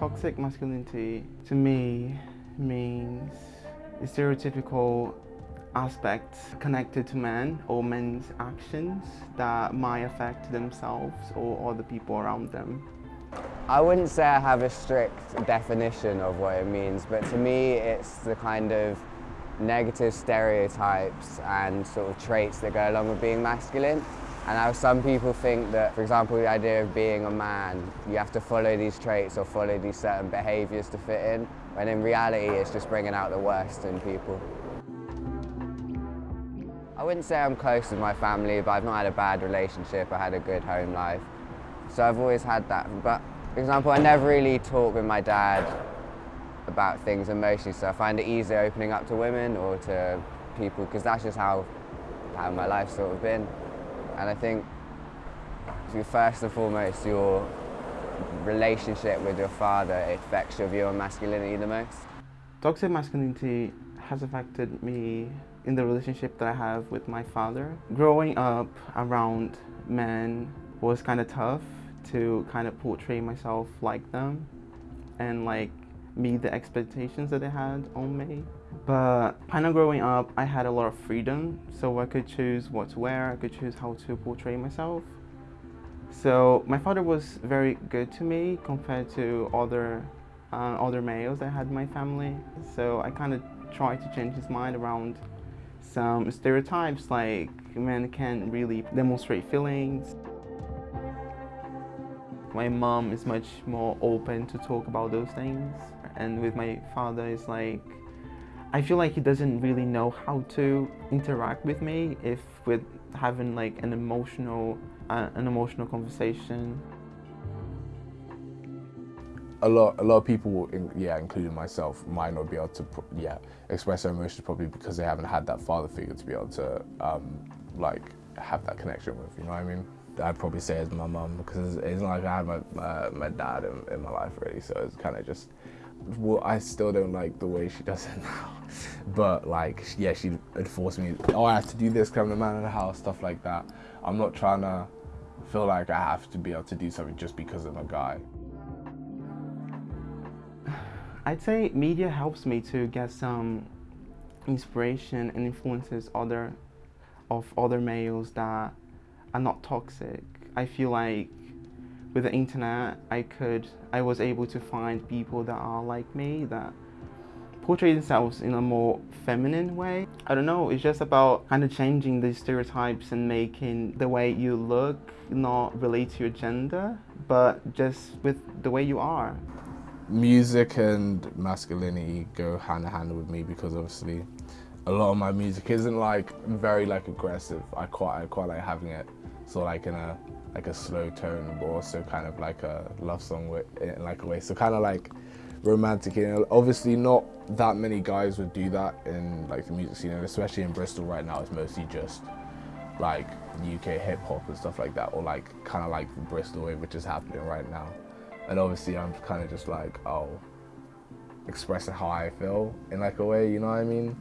Toxic masculinity to me means stereotypical aspects connected to men or men's actions that might affect themselves or other people around them. I wouldn't say I have a strict definition of what it means, but to me it's the kind of negative stereotypes and sort of traits that go along with being masculine. And how some people think that, for example, the idea of being a man, you have to follow these traits or follow these certain behaviours to fit in, when in reality it's just bringing out the worst in people. I wouldn't say I'm close with my family, but I've not had a bad relationship. I had a good home life. So I've always had that. But, for example, I never really talk with my dad about things emotionally, so I find it easier opening up to women or to people, because that's just how, how my life's sort of been. And I think, first and foremost, your relationship with your father affects your view on masculinity the most. Toxic masculinity has affected me in the relationship that I have with my father. Growing up around men was kind of tough to kind of portray myself like them and like meet the expectations that they had on me. But kind of growing up, I had a lot of freedom, so I could choose what to wear, I could choose how to portray myself. So my father was very good to me compared to other uh, other males I had in my family. So I kind of tried to change his mind around some stereotypes like men can't really demonstrate feelings. My mom is much more open to talk about those things. And with my father, it's like, I feel like he doesn't really know how to interact with me if with having like an emotional, uh, an emotional conversation. A lot, a lot of people, yeah, including myself, might not be able to, yeah, express their emotions probably because they haven't had that father figure to be able to, um, like, have that connection with. You know what I mean? I'd probably say it's my mum because it's, not like I had my my, my dad in, in, my life really, so it's kind of just. Well, I still don't like the way she does it now, but like, yeah, she force me. Oh, I have to do this, come the man of the house, stuff like that. I'm not trying to feel like I have to be able to do something just because I'm a guy. I'd say media helps me to get some inspiration and influences other of other males that are not toxic. I feel like with the internet, I could, I was able to find people that are like me, that portray themselves in a more feminine way. I don't know, it's just about kind of changing these stereotypes and making the way you look not relate to your gender, but just with the way you are. Music and masculinity go hand in hand with me because obviously a lot of my music isn't like very like aggressive. I quite I quite like having it so like in a like a slow tone, but also kind of like a love song in like a way. So kind of like romantic. You know, obviously not that many guys would do that in like the music scene, and especially in Bristol right now, it's mostly just like UK hip hop and stuff like that, or like kind of like the Bristol wave, which is happening right now. And obviously, I'm kind of just like, oh, expressing how I feel in like a way, you know what I mean?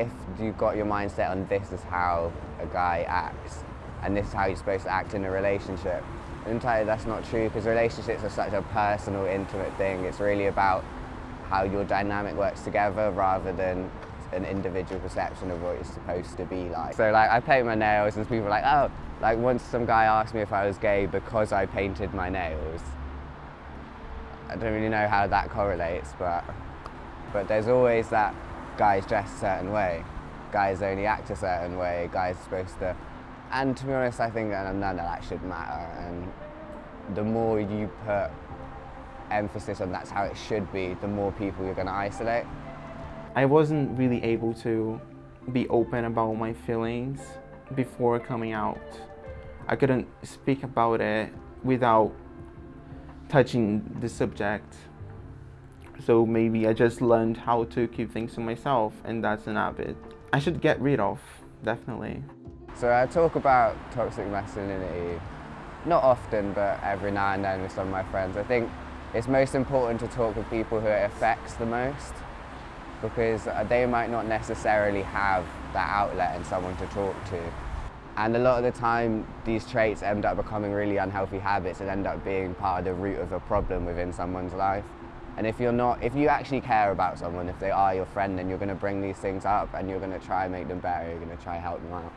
If you've got your mindset on this is how a guy acts and this is how you're supposed to act in a relationship, entirely that's not true because relationships are such a personal, intimate thing. It's really about how your dynamic works together rather than an individual perception of what it's supposed to be like. So like I paint my nails and people are like, oh, like once some guy asked me if I was gay because I painted my nails. I don't really know how that correlates, but but there's always that guys dress a certain way, guys only act a certain way, guys are supposed to... And to be honest, I think none of that should matter. And the more you put emphasis on that's how it should be, the more people you're going to isolate. I wasn't really able to be open about my feelings before coming out. I couldn't speak about it without touching the subject so maybe I just learned how to keep things to myself and that's an habit I should get rid of, definitely. So I talk about toxic masculinity, not often, but every now and then with some of my friends. I think it's most important to talk with people who it affects the most because they might not necessarily have that outlet and someone to talk to. And a lot of the time, these traits end up becoming really unhealthy habits and end up being part of the root of a problem within someone's life. And if you're not, if you actually care about someone, if they are your friend, then you're going to bring these things up and you're going to try and make them better. You're going to try and help them out.